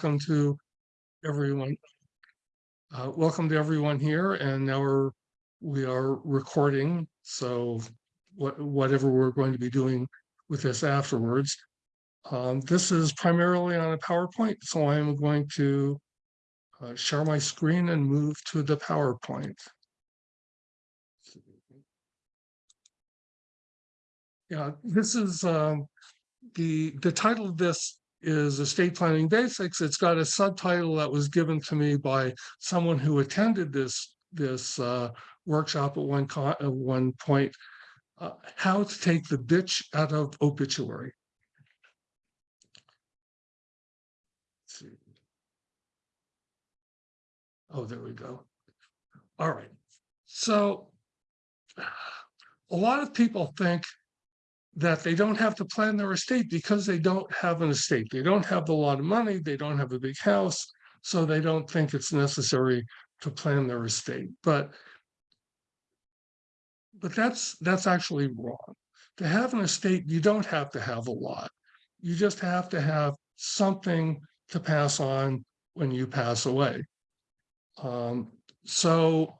welcome to everyone. Uh, welcome to everyone here and now we're, we are recording. So what, whatever we're going to be doing with this afterwards. Um, this is primarily on a PowerPoint, so I'm going to uh, share my screen and move to the PowerPoint. Yeah, this is um, the the title of this is estate planning basics. It's got a subtitle that was given to me by someone who attended this this uh, workshop at one at one point. Uh, how to take the bitch out of obituary. Oh, there we go. All right. So a lot of people think that they don't have to plan their estate because they don't have an estate. They don't have a lot of money. They don't have a big house. So they don't think it's necessary to plan their estate. But but that's that's actually wrong. To have an estate, you don't have to have a lot. You just have to have something to pass on when you pass away. Um, so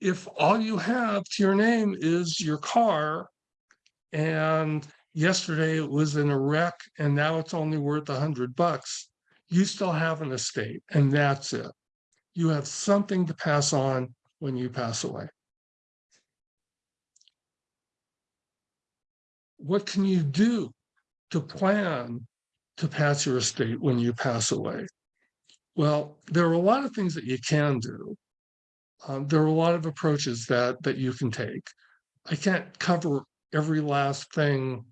if all you have to your name is your car and yesterday it was in a wreck and now it's only worth a hundred bucks, you still have an estate and that's it. You have something to pass on when you pass away. What can you do to plan to pass your estate when you pass away? Well, there are a lot of things that you can do. Um, there are a lot of approaches that that you can take. I can't cover every last thing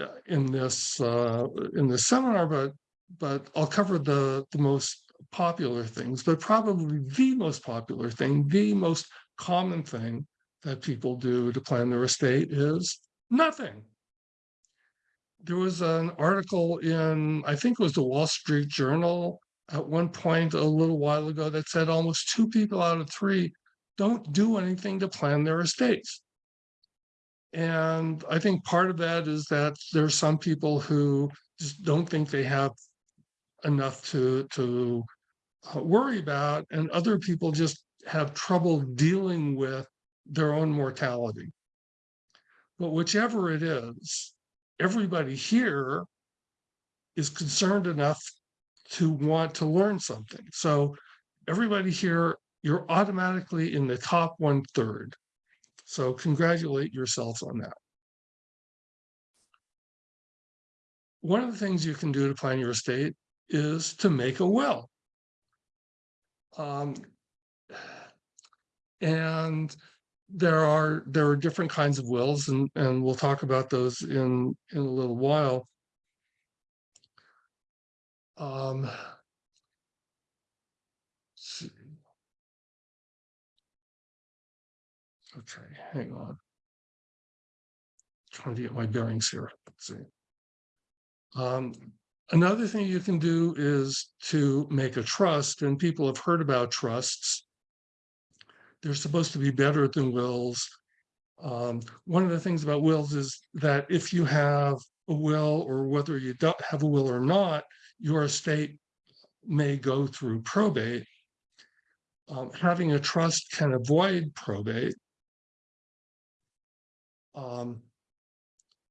uh, in this uh, in this seminar, but but I'll cover the the most popular things. But probably the most popular thing, the most common thing that people do to plan their estate is nothing. There was an article in, I think it was the Wall Street Journal at one point a little while ago that said almost two people out of three don't do anything to plan their estates. And I think part of that is that there's some people who just don't think they have enough to, to uh, worry about, and other people just have trouble dealing with their own mortality. But whichever it is, everybody here is concerned enough to want to learn something. So everybody here, you're automatically in the top one third. So congratulate yourselves on that. One of the things you can do to plan your estate is to make a will. Um, and there are there are different kinds of wills and and we'll talk about those in in a little while um okay hang on trying to get my bearings here let's see um another thing you can do is to make a trust and people have heard about trusts they're supposed to be better than wills. Um, one of the things about wills is that if you have a will or whether you don't have a will or not, your estate may go through probate. Um, having a trust can avoid probate. Um,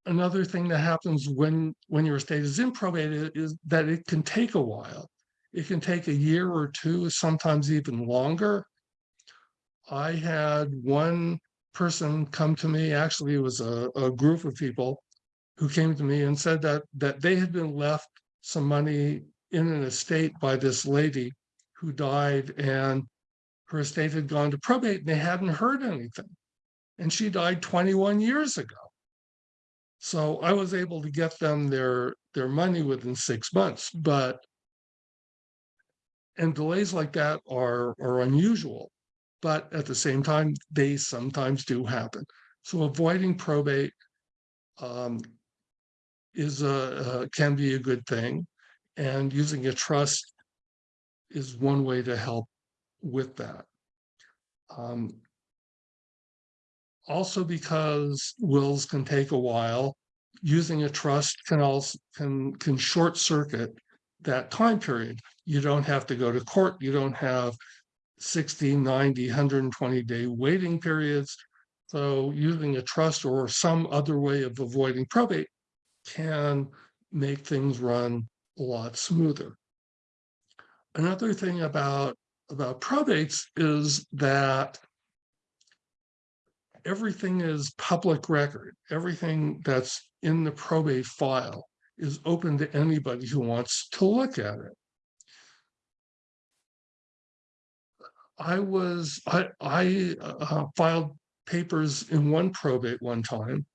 another thing that happens when when your estate is in probate is that it can take a while. It can take a year or two, sometimes even longer. I had one person come to me, actually it was a, a group of people who came to me and said that that they had been left some money in an estate by this lady who died and her estate had gone to probate and they hadn't heard anything. And she died 21 years ago. So I was able to get them their their money within six months, but and delays like that are are unusual but at the same time, they sometimes do happen. So avoiding probate um, is a, can be a good thing, and using a trust is one way to help with that. Um, also because wills can take a while, using a trust can also can can short circuit that time period. You don't have to go to court. You don't have 60, 90, 120 day waiting periods. So using a trust or some other way of avoiding probate can make things run a lot smoother. Another thing about, about probates is that everything is public record. Everything that's in the probate file is open to anybody who wants to look at it. I was, I, I uh, filed papers in one probate one time.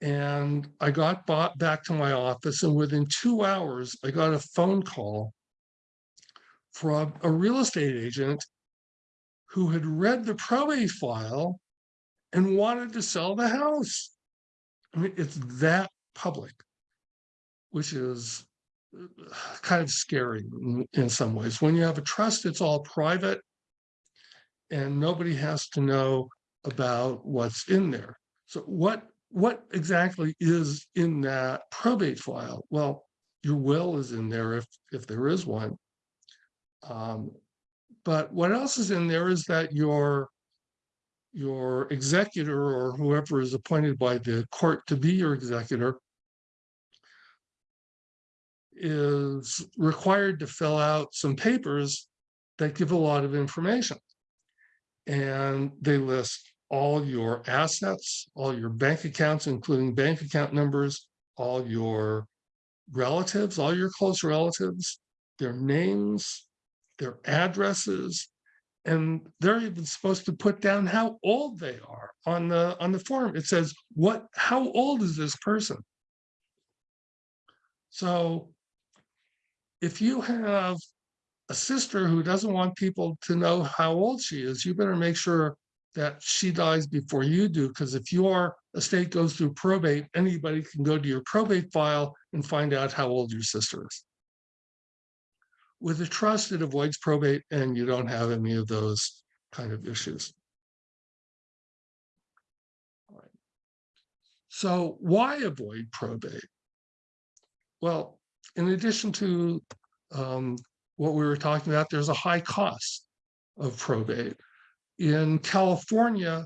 And I got bought back to my office and within two hours, I got a phone call from a real estate agent who had read the probate file and wanted to sell the house. I mean, it's that public, which is uh, kind of scary in, some ways. When you have a trust, it's all private and nobody has to know about what's in there. So what what exactly is in that probate file? Well, your will is in there if if there is one. Um, but what else is in there is that your your executor or whoever is appointed by the court to be your executor is required to fill out some papers that give a lot of information. And they list all your assets, all your bank accounts, including bank account numbers, all your relatives, all your close relatives, their names, their addresses, and they're even supposed to put down how old they are on the on the form. It says, what, how old is this person? So if you have a sister who doesn't want people to know how old she is, you better make sure that she dies before you do, because if your estate goes through probate, anybody can go to your probate file and find out how old your sister is. With a trust, it avoids probate and you don't have any of those kind of issues. So why avoid probate? Well, in addition to um, what we were talking about, there's a high cost of probate. In California,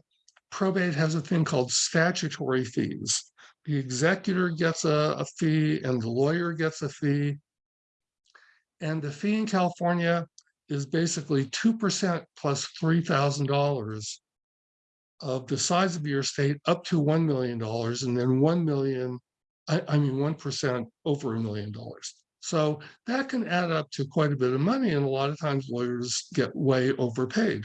probate has a thing called statutory fees. The executor gets a, a fee and the lawyer gets a fee. And the fee in California is basically 2% plus $3,000 of the size of your estate up to $1 million and then 1 million, I, I mean 1% over a million dollars. So that can add up to quite a bit of money and a lot of times lawyers get way overpaid.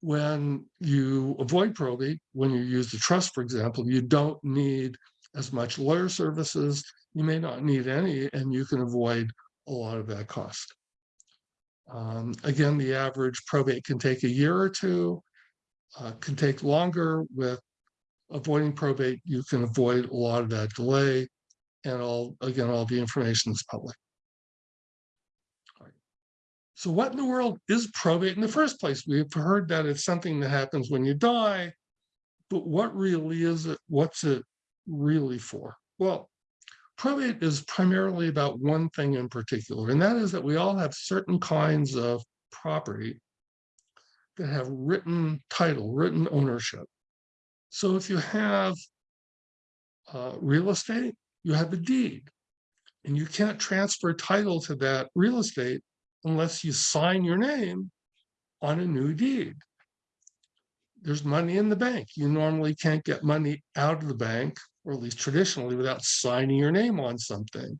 When you avoid probate, when you use the trust, for example, you don't need as much lawyer services, you may not need any, and you can avoid a lot of that cost. Um, again, the average probate can take a year or two, uh, can take longer with avoiding probate. You can avoid a lot of that delay and all, again, all the information is public. So what in the world is probate in the first place? We've heard that it's something that happens when you die, but what really is it? What's it really for? Well, probate is primarily about one thing in particular, and that is that we all have certain kinds of property that have written title, written ownership. So if you have uh, real estate, you have a deed, and you can't transfer title to that real estate unless you sign your name on a new deed. There's money in the bank. You normally can't get money out of the bank or at least traditionally, without signing your name on something.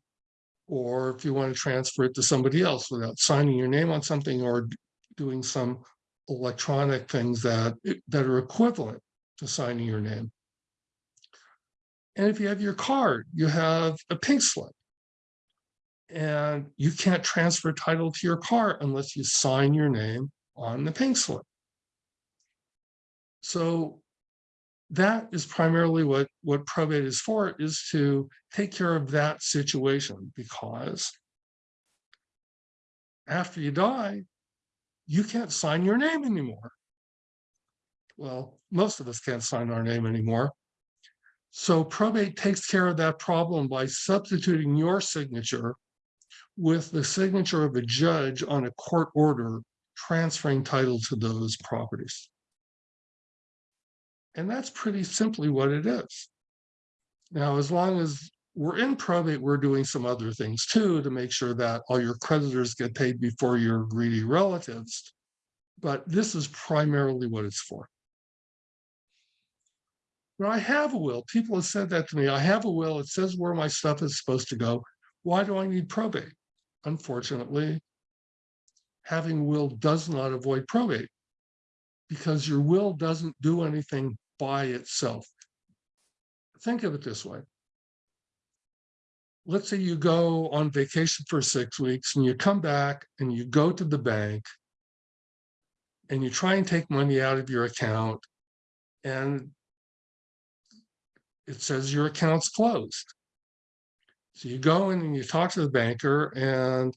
Or if you want to transfer it to somebody else without signing your name on something or doing some electronic things that, that are equivalent to signing your name. And if you have your card, you have a pink slip. And you can't transfer title to your car unless you sign your name on the pink slip. So that is primarily what, what probate is for, is to take care of that situation because after you die, you can't sign your name anymore. Well, most of us can't sign our name anymore. So probate takes care of that problem by substituting your signature with the signature of a judge on a court order transferring title to those properties. And that's pretty simply what it is. Now, as long as we're in probate, we're doing some other things too to make sure that all your creditors get paid before your greedy relatives. But this is primarily what it's for. But I have a will. People have said that to me. I have a will. It says where my stuff is supposed to go. Why do I need probate? Unfortunately, having will does not avoid probate because your will doesn't do anything by itself. Think of it this way let's say you go on vacation for six weeks and you come back and you go to the bank and you try and take money out of your account and it says your account's closed. So you go in and you talk to the banker and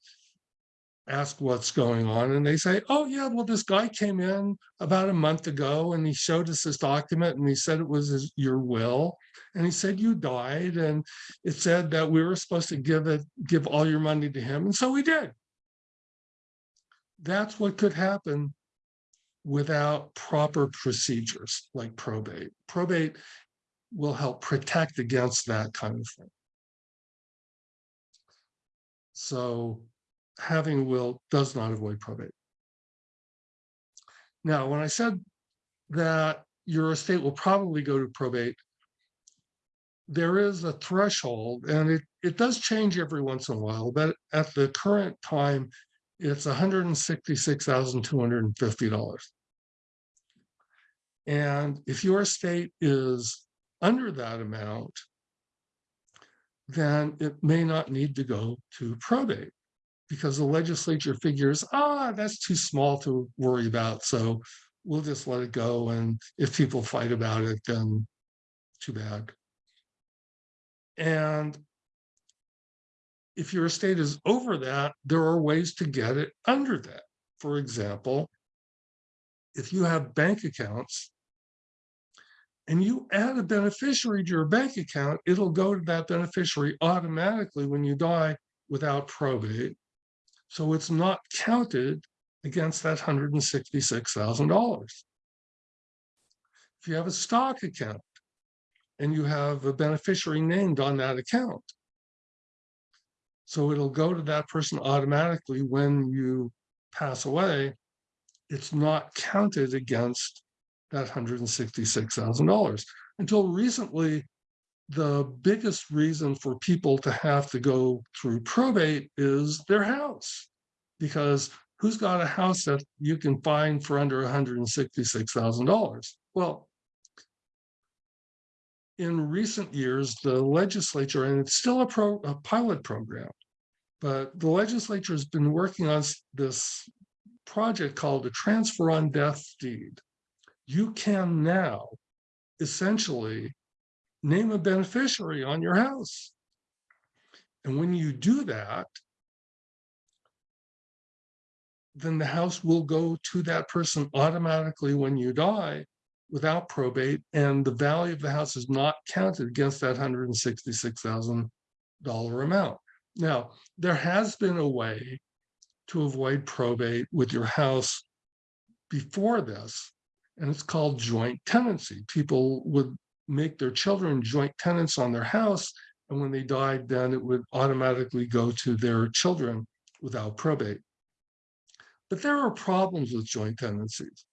ask what's going on and they say, oh yeah, well, this guy came in about a month ago and he showed us this document and he said it was his, your will. And he said you died and it said that we were supposed to give it, give all your money to him. And so we did. That's what could happen without proper procedures like probate. Probate will help protect against that kind of thing. So having a will does not avoid probate. Now, when I said that your estate will probably go to probate, there is a threshold and it, it does change every once in a while, but at the current time, it's $166,250. And if your estate is under that amount, then it may not need to go to probate because the legislature figures, ah, that's too small to worry about. So we'll just let it go. And if people fight about it, then too bad. And if your estate is over that, there are ways to get it under that. For example, if you have bank accounts and you add a beneficiary to your bank account, it'll go to that beneficiary automatically when you die without probate. So it's not counted against that $166,000. If you have a stock account and you have a beneficiary named on that account, so it'll go to that person automatically when you pass away, it's not counted against that $166,000. Until recently, the biggest reason for people to have to go through probate is their house. Because who's got a house that you can find for under $166,000? Well, in recent years, the legislature, and it's still a, pro, a pilot program, but the legislature has been working on this project called the transfer on death deed. You can now essentially name a beneficiary on your house. And when you do that, then the house will go to that person automatically when you die without probate, and the value of the house is not counted against that $166,000 amount. Now, there has been a way to avoid probate with your house before this, and it's called joint tenancy. People would make their children joint tenants on their house. And when they died, then it would automatically go to their children without probate. But there are problems with joint tenancies.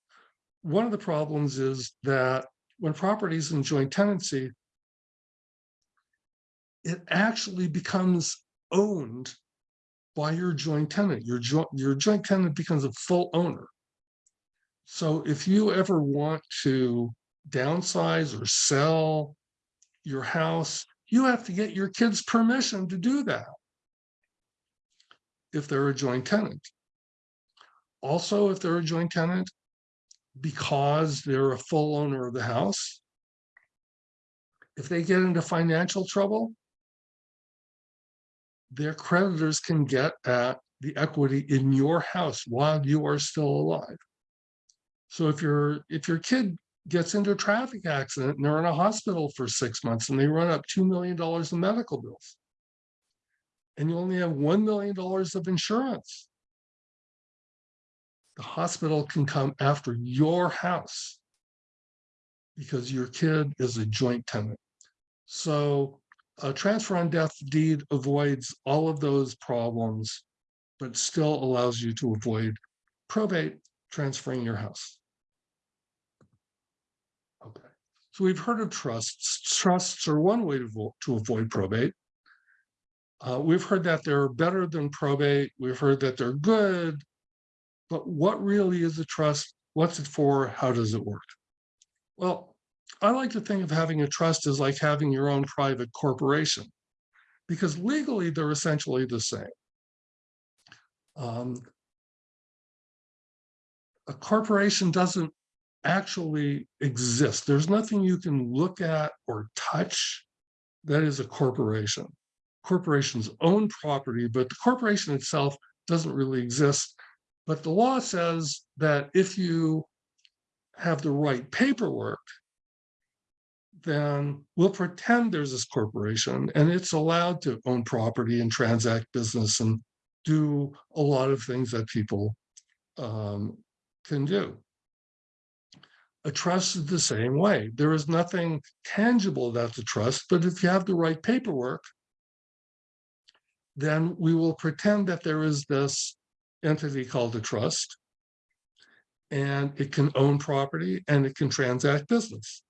One of the problems is that when property is in joint tenancy, it actually becomes owned by your joint tenant. Your joint, your joint tenant becomes a full owner. So if you ever want to downsize or sell your house, you have to get your kids permission to do that if they're a joint tenant. Also, if they're a joint tenant, because they're a full owner of the house, if they get into financial trouble, their creditors can get at the equity in your house while you are still alive. So if your if your kid gets into a traffic accident and they're in a hospital for six months and they run up $2 million in medical bills. And you only have $1 million of insurance. The hospital can come after your house because your kid is a joint tenant. So a transfer on death deed avoids all of those problems, but still allows you to avoid probate transferring your house. Okay, so we've heard of trusts. Trusts are one way to, to avoid probate. Uh, we've heard that they're better than probate. We've heard that they're good. But what really is a trust? What's it for? How does it work? Well, I like to think of having a trust as like having your own private corporation, because legally they're essentially the same. Um, a corporation doesn't actually exist. There's nothing you can look at or touch that is a corporation. Corporations own property, but the corporation itself doesn't really exist. But the law says that if you have the right paperwork, then we'll pretend there's this corporation and it's allowed to own property and transact business and do a lot of things that people um, can do. A trust is the same way. There is nothing tangible about the trust, but if you have the right paperwork, then we will pretend that there is this entity called a trust, and it can own property and it can transact business.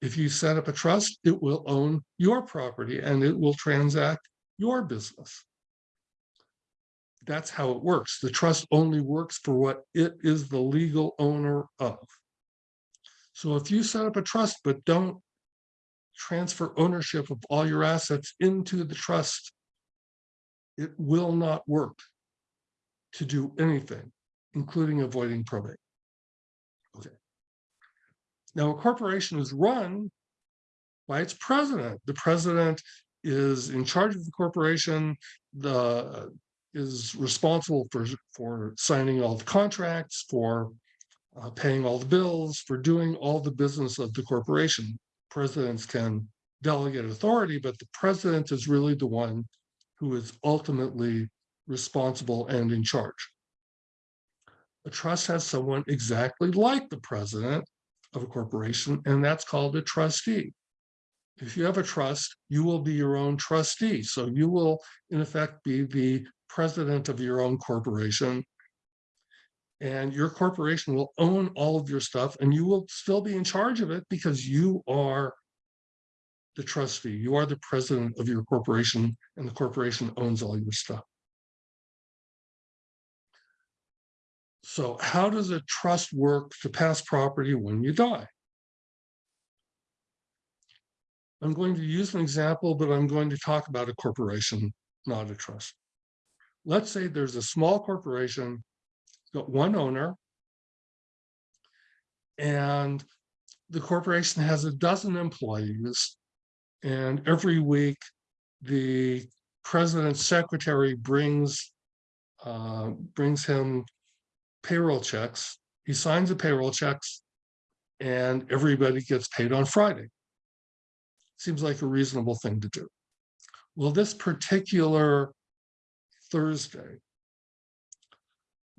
If you set up a trust, it will own your property and it will transact your business. That's how it works. The trust only works for what it is the legal owner of. So if you set up a trust but don't transfer ownership of all your assets into the trust, it will not work to do anything, including avoiding probate. Okay. Now, a corporation is run by its president. The president is in charge of the corporation, the is responsible for, for signing all the contracts, for uh, paying all the bills, for doing all the business of the corporation. Presidents can delegate authority, but the president is really the one who is ultimately responsible and in charge. A trust has someone exactly like the president of a corporation, and that's called a trustee. If you have a trust, you will be your own trustee. So you will, in effect, be the president of your own corporation. And your corporation will own all of your stuff and you will still be in charge of it because you are the trustee. You are the president of your corporation and the corporation owns all your stuff. So how does a trust work to pass property when you die? I'm going to use an example, but I'm going to talk about a corporation, not a trust. Let's say there's a small corporation, got one owner, and the corporation has a dozen employees, and every week the president's secretary brings uh, brings him payroll checks. He signs the payroll checks, and everybody gets paid on Friday. Seems like a reasonable thing to do. Well, this particular Thursday,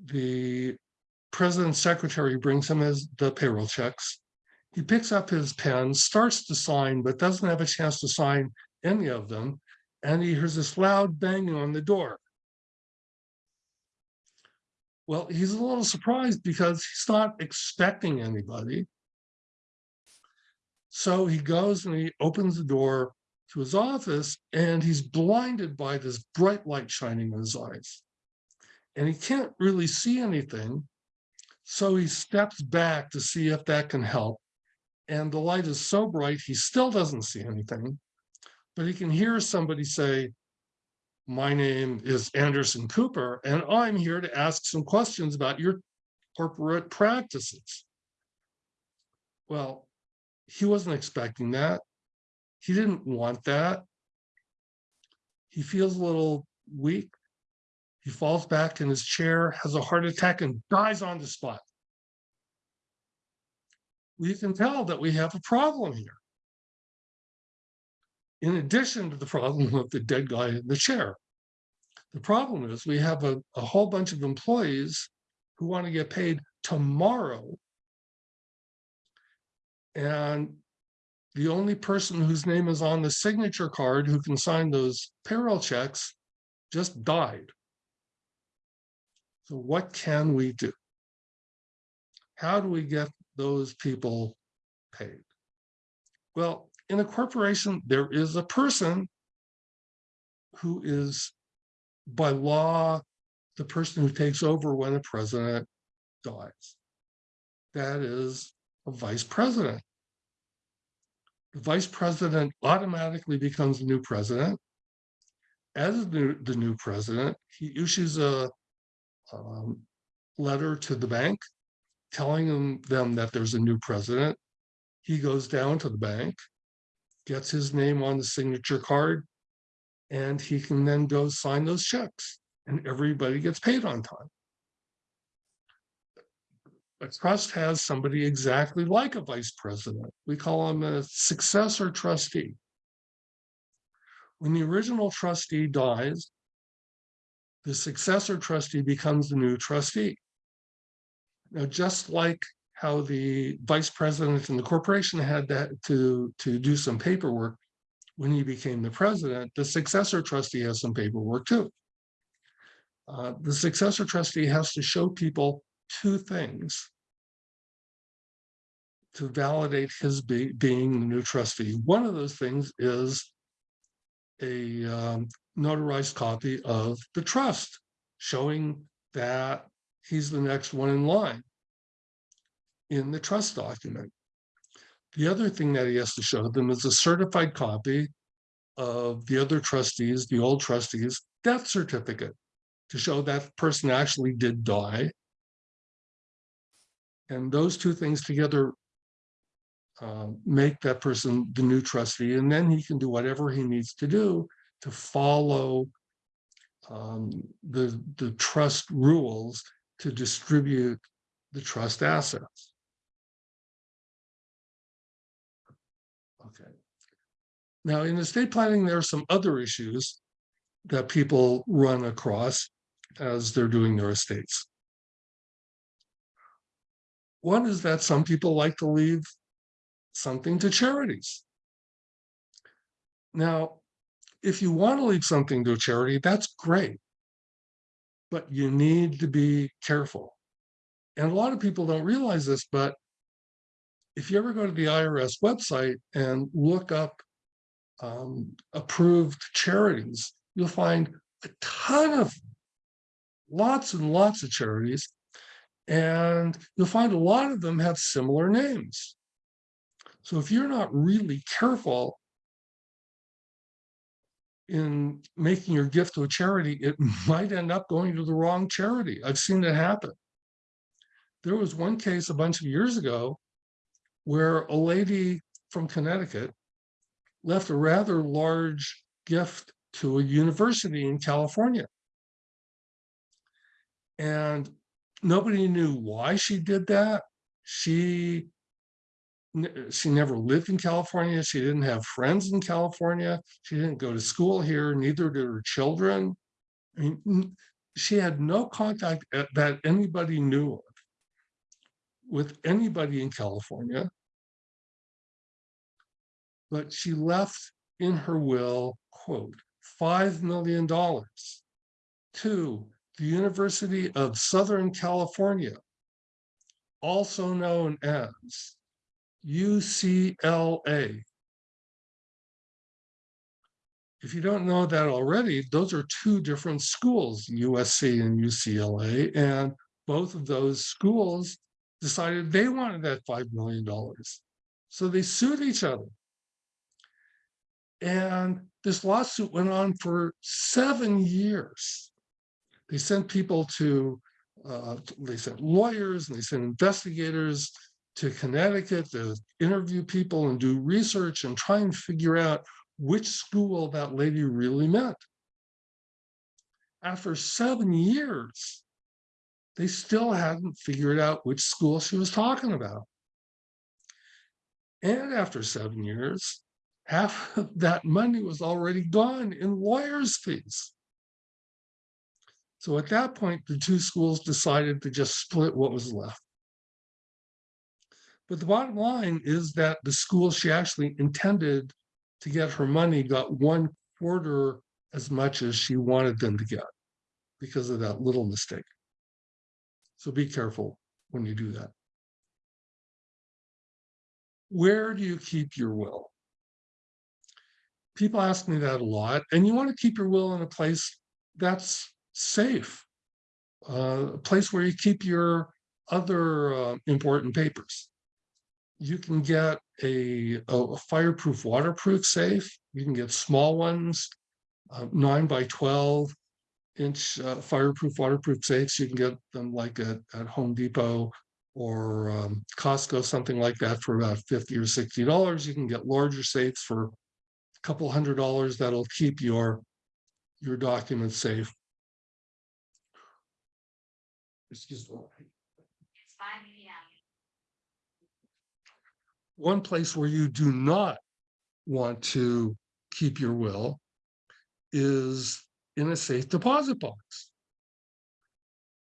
the president's secretary brings him his the payroll checks. He picks up his pen, starts to sign, but doesn't have a chance to sign any of them. And he hears this loud banging on the door. Well, he's a little surprised because he's not expecting anybody. So he goes and he opens the door to his office and he's blinded by this bright light shining in his eyes. And he can't really see anything. So he steps back to see if that can help. And the light is so bright, he still doesn't see anything. But he can hear somebody say, my name is Anderson Cooper, and I'm here to ask some questions about your corporate practices. Well, he wasn't expecting that. He didn't want that. He feels a little weak. He falls back in his chair, has a heart attack, and dies on the spot. we can tell that we have a problem here. In addition to the problem of the dead guy in the chair. The problem is we have a, a whole bunch of employees who want to get paid tomorrow. And the only person whose name is on the signature card who can sign those payroll checks just died. So what can we do? How do we get those people paid? Well, in a corporation, there is a person who is by law, the person who takes over when a president dies. That is a vice president. The vice president automatically becomes the new president. As the, the new president, he issues a um, letter to the bank telling them, them that there's a new president. He goes down to the bank, gets his name on the signature card, and he can then go sign those checks and everybody gets paid on time. A trust has somebody exactly like a vice president. We call him a successor trustee. When the original trustee dies, the successor trustee becomes the new trustee. Now, just like how the vice president in the corporation had that to, to do some paperwork, when he became the president, the successor trustee has some paperwork too. Uh, the successor trustee has to show people two things to validate his be being the new trustee. One of those things is a um, notarized copy of the trust showing that he's the next one in line in the trust document. The other thing that he has to show them is a certified copy of the other trustees, the old trustees, death certificate to show that person actually did die. And those two things together uh, make that person the new trustee, and then he can do whatever he needs to do to follow um, the, the trust rules to distribute the trust assets. Okay. Now, in estate planning, there are some other issues that people run across as they're doing their estates. One is that some people like to leave something to charities. Now, if you want to leave something to a charity, that's great. But you need to be careful. And a lot of people don't realize this, but if you ever go to the IRS website and look up um, approved charities, you'll find a ton of lots and lots of charities. And you'll find a lot of them have similar names. So if you're not really careful in making your gift to a charity, it might end up going to the wrong charity. I've seen it happen. There was one case a bunch of years ago where a lady from Connecticut left a rather large gift to a university in California. And nobody knew why she did that. She Uh, she never lived in California. She didn't have friends in California. She didn't go to school here. Neither did her children. I mean, she had no contact uh, that anybody knew of with anybody in California but she left in her will, quote, $5 million to the University of Southern California, also known as UCLA. If you don't know that already, those are two different schools, USC and UCLA, and both of those schools decided they wanted that $5 million. So they sued each other. And this lawsuit went on for seven years. They sent people to, uh, they sent lawyers and they sent investigators to Connecticut to interview people and do research and try and figure out which school that lady really meant. After seven years, they still hadn't figured out which school she was talking about. And after seven years, half of that money was already gone in lawyers' fees. So at that point, the two schools decided to just split what was left. But the bottom line is that the school she actually intended to get her money got one quarter as much as she wanted them to get because of that little mistake. So be careful when you do that. Where do you keep your will? People ask me that a lot, and you want to keep your will in a place that's safe, uh, a place where you keep your other uh, important papers. You can get a, a fireproof, waterproof safe. You can get small ones, uh, nine by 12 inch uh, fireproof, waterproof safes. You can get them like at, at Home Depot or um, Costco, something like that for about 50 or $60. You can get larger safes for a couple hundred dollars that'll keep your, your documents safe. Excuse me. One place where you do not want to keep your will is in a safe deposit box.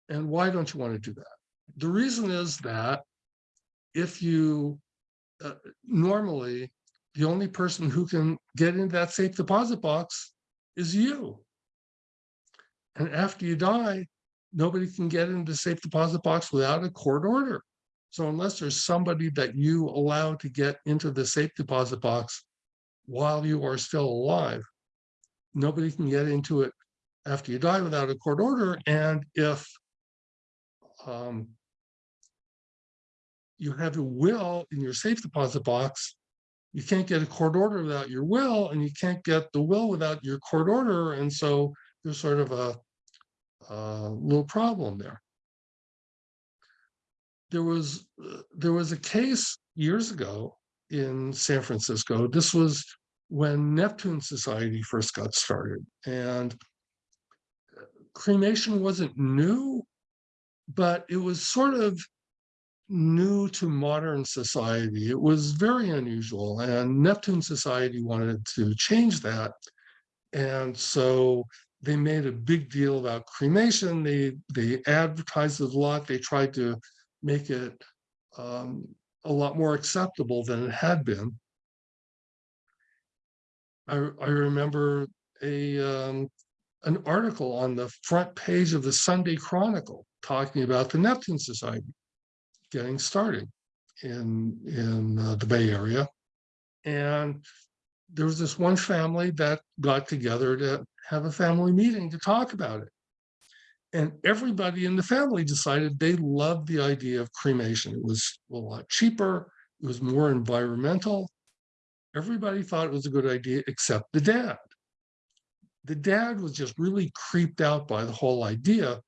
And why don't you want to do that? The reason is that if you, uh, normally, the only person who can get into that safe deposit box is you. And after you die, nobody can get into the safe deposit box without a court order. So unless there's somebody that you allow to get into the safe deposit box while you are still alive, nobody can get into it after you die without a court order. And if um, you have a will in your safe deposit box, you can't get a court order without your will, and you can't get the will without your court order. And so there's sort of a, a little problem there. There was uh, there was a case years ago in San Francisco. This was when Neptune Society first got started, and uh, cremation wasn't new, but it was sort of new to modern society. It was very unusual, and Neptune Society wanted to change that. And so they made a big deal about cremation. They they advertised a lot. They tried to make it um, a lot more acceptable than it had been. I, I remember a um, an article on the front page of the Sunday Chronicle talking about the Neptune Society getting started in in uh, the Bay Area, and there was this one family that got together to have a family meeting to talk about it. And everybody in the family decided they loved the idea of cremation. It was a lot cheaper, it was more environmental. Everybody thought it was a good idea except the dad. The dad was just really creeped out by the whole idea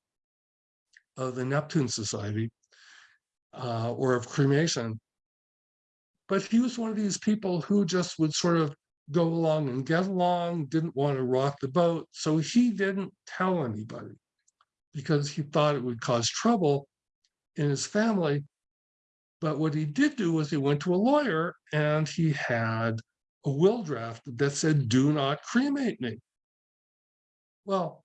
of the Neptune Society uh, or of cremation. But he was one of these people who just would sort of go along and get along, didn't want to rock the boat. So he didn't tell anybody because he thought it would cause trouble in his family. But what he did do was he went to a lawyer and he had a will draft that said, do not cremate me. Well,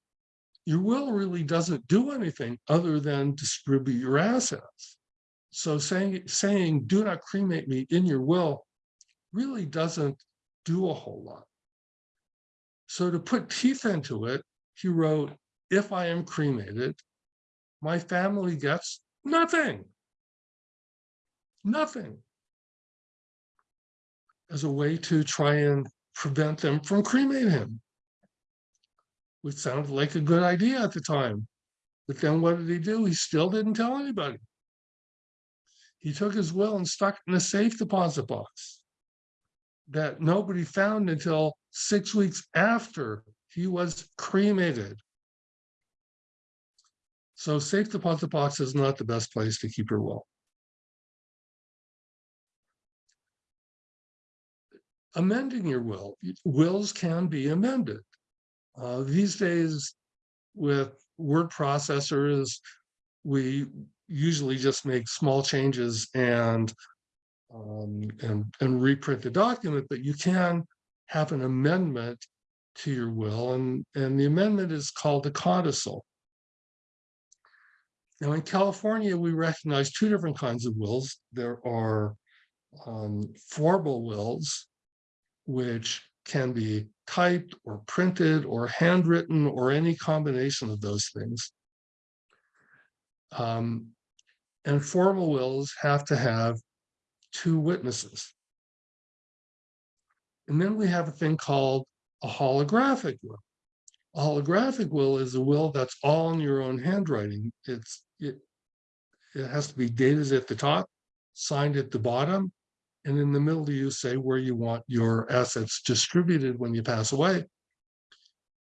your will really doesn't do anything other than distribute your assets. So saying, saying do not cremate me in your will really doesn't do a whole lot. So to put teeth into it, he wrote, if I am cremated, my family gets nothing. Nothing. As a way to try and prevent them from cremating him. Which sounded like a good idea at the time. But then what did he do? He still didn't tell anybody. He took his will and stuck it in a safe deposit box that nobody found until six weeks after he was cremated. So safe deposit box is not the best place to keep your will. Amending your will, wills can be amended. Uh, these days with word processors, we usually just make small changes and um, and, and reprint the document, but you can have an amendment to your will, and, and the amendment is called a codicil. Now, in California, we recognize two different kinds of wills. There are um, formal wills, which can be typed or printed or handwritten or any combination of those things. Um, and formal wills have to have two witnesses. And then we have a thing called a holographic will. A holographic will is a will that's all in your own handwriting. It's it, it has to be dated at the top, signed at the bottom, and in the middle you say where you want your assets distributed when you pass away.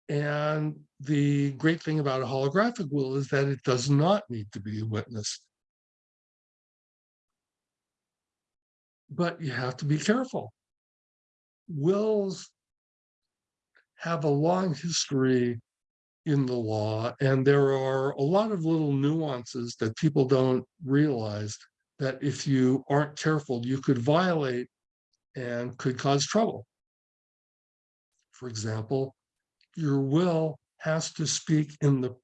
And the great thing about a holographic will is that it does not need to be witnessed. But you have to be careful. Wills have a long history in the law, and there are a lot of little nuances that people don't realize that if you aren't careful, you could violate and could cause trouble. For example, your will has to speak in the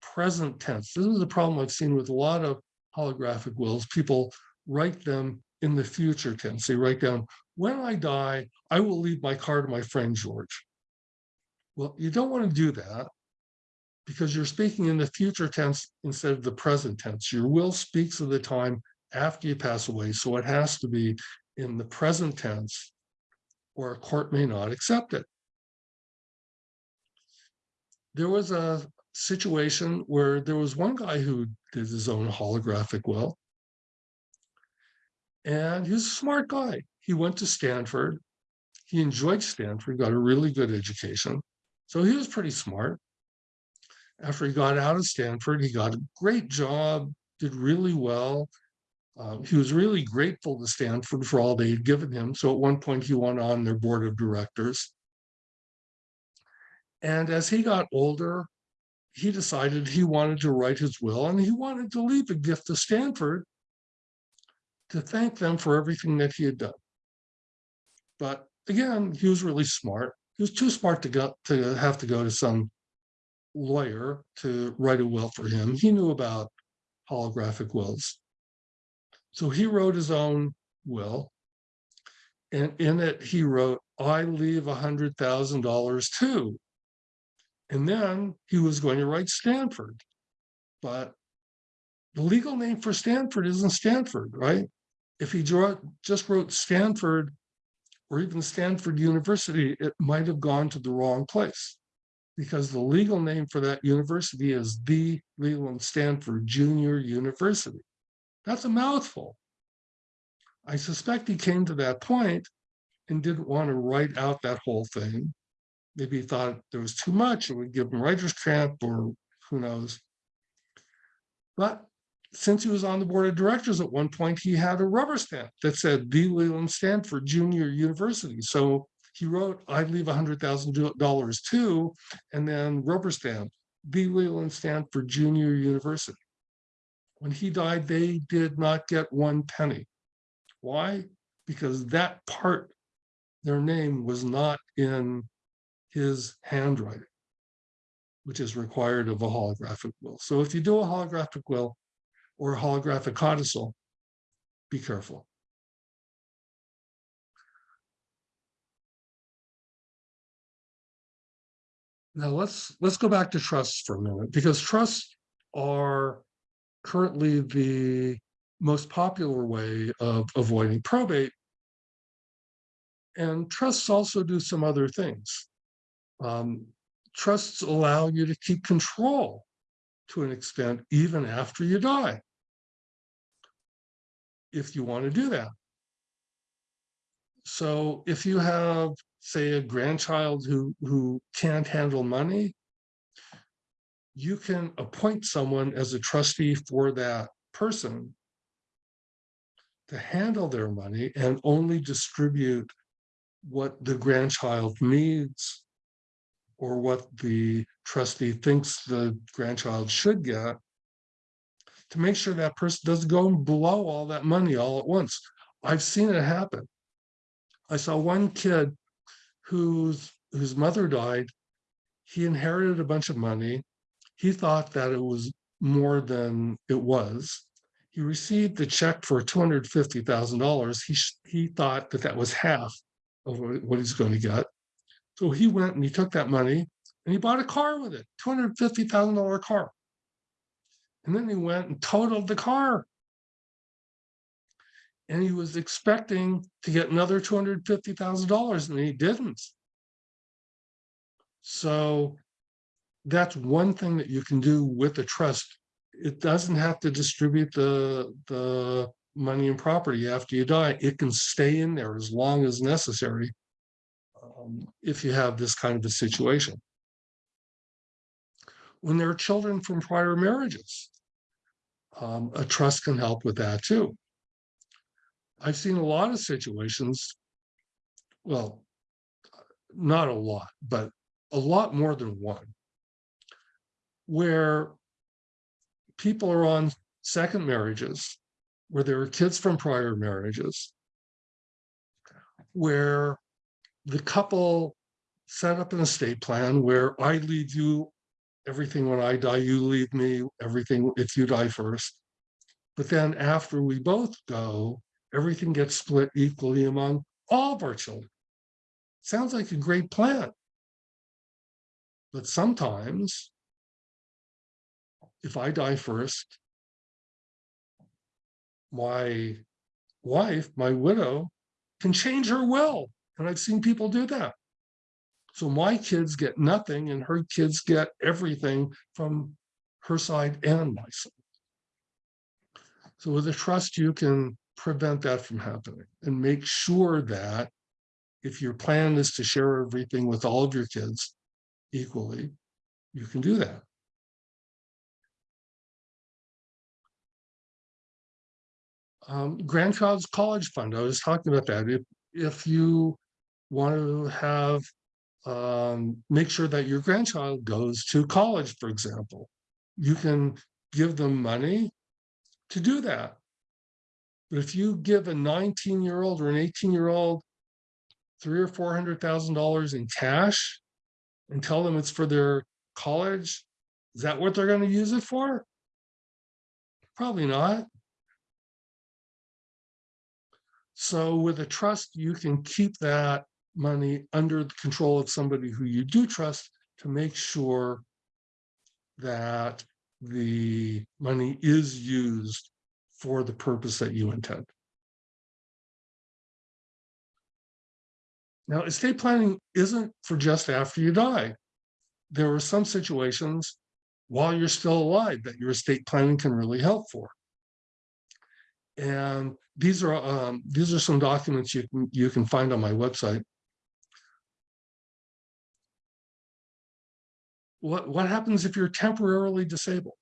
present tense. This is a problem I've seen with a lot of holographic wills. People write them in the future tense. They write down, when I die, I will leave my car to my friend George. Well, you don't want to do that because you're speaking in the future tense instead of the present tense. Your will speaks of the time after you pass away, so it has to be in the present tense or a court may not accept it. There was a situation where there was one guy who did his own holographic will. And he was a smart guy. He went to Stanford. He enjoyed Stanford, got a really good education. So he was pretty smart. After he got out of Stanford, he got a great job, did really well. Um, he was really grateful to Stanford for all they had given him. So at one point, he went on their board of directors. And as he got older, he decided he wanted to write his will and he wanted to leave a gift to Stanford to thank them for everything that he had done. But again, he was really smart. He was too smart to go to have to go to some lawyer to write a will for him. He knew about holographic wills. So he wrote his own will. And in it, he wrote, I leave a $100,000 too. And then he was going to write Stanford. But the legal name for Stanford isn't Stanford, right? If he just wrote Stanford or even Stanford University, it might have gone to the wrong place because the legal name for that university is the Leland Stanford Junior University. That's a mouthful. I suspect he came to that point and didn't want to write out that whole thing. Maybe he thought there was too much, it would give him writer's cramp or who knows. But since he was on the board of directors at one point, he had a rubber stamp that said the Leland Stanford Junior University. So he wrote, I'd leave $100,000 too, and then rubber stamp, the Leland Stanford Junior University. When he died, they did not get one penny. Why? Because that part, their name was not in his handwriting, which is required of a holographic will. So if you do a holographic will or a holographic codicil, be careful. Now let's let's go back to trusts for a minute because trusts are currently the most popular way of avoiding probate. And trusts also do some other things. Um, trusts allow you to keep control to an extent, even after you die, if you want to do that. So if you have, say, a grandchild who, who can't handle money, you can appoint someone as a trustee for that person to handle their money and only distribute what the grandchild needs or what the trustee thinks the grandchild should get to make sure that person doesn't go and blow all that money all at once. I've seen it happen. I saw one kid whose whose mother died. He inherited a bunch of money. He thought that it was more than it was. He received the check for two hundred fifty thousand dollars. He he thought that that was half of what he's going to get. So he went and he took that money and he bought a car with it, two hundred fifty thousand dollar car. And then he went and totaled the car. And he was expecting to get another two hundred fifty thousand dollars and he didn't. So that's one thing that you can do with a trust. It doesn't have to distribute the, the money and property after you die. It can stay in there as long as necessary. um, If you have this kind of a situation. When there are children from prior marriages. Um, a trust can help with that too. I've seen a lot of situations. Well, not a lot, but a lot more than one. Where people are on second marriages, where there are kids from prior marriages. Where the couple set up an estate plan where I leave you everything when I die, you leave me everything if you die first. But then after we both go, everything gets split equally among all of our children. Sounds like a great plan. But sometimes, if I die first, my wife, my widow, can change her will. And I've seen people do that. So my kids get nothing and her kids get everything from her side and my side. So with a trust, you can prevent that from happening and make sure that if your plan is to share everything with all of your kids equally, you can do that. Um, grandchild's college fund, I was talking about that. If, if you want to have, um, make sure that your grandchild goes to college, for example, you can give them money to do that. But if you give a nineteen year old or an eighteen year old three or four hundred thousand dollars in cash and tell them it's for their college, is that what they're going to use it for? Probably not. So with a trust, you can keep that money under the control of somebody who you do trust to make sure that the money is used for the purpose that you intend. Now, estate planning isn't for just after you die. There are some situations while you're still alive that your estate planning can really help for. And these are um, these are some documents you can you can find on my website. What what happens if you're temporarily disabled?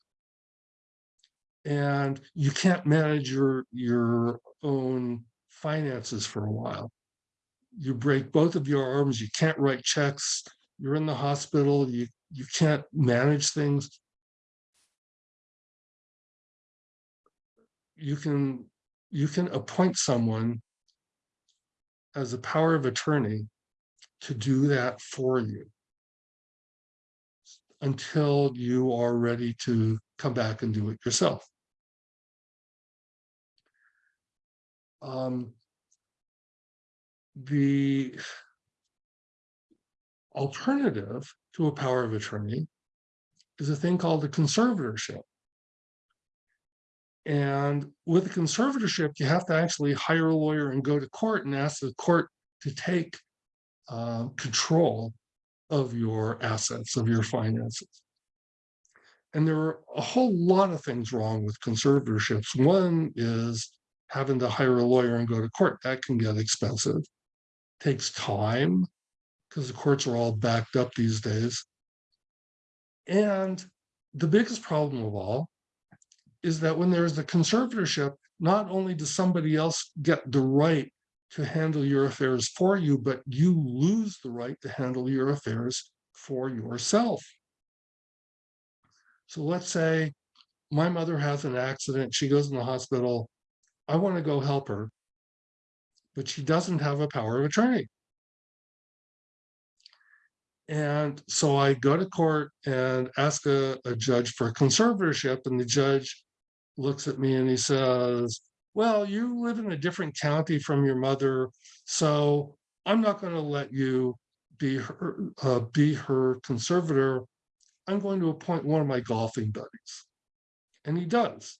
And you can't manage your your own finances for a while. You break both of your arms, you can't write checks, you're in the hospital, you you can't manage things. You can you can appoint someone as a power of attorney to do that for you until you are ready to come back and do it yourself. Um, the alternative to a power of attorney is a thing called a conservatorship. And with a conservatorship, you have to actually hire a lawyer and go to court and ask the court to take uh, control of your assets, of your finances. And there are a whole lot of things wrong with conservatorships. One is having to hire a lawyer and go to court. That can get expensive. Takes time because the courts are all backed up these days. And the biggest problem of all is that when there's a conservatorship, not only does somebody else get the right to handle your affairs for you, but you lose the right to handle your affairs for yourself. So let's say my mother has an accident, she goes in the hospital, I want to go help her. but she doesn't have a power of attorney. And so I go to court and ask a, a judge for conservatorship, and the judge looks at me and he says, well, you live in a different county from your mother, so I'm not going to let you be her, uh, be her conservator. I'm going to appoint one of my golfing buddies. And he does.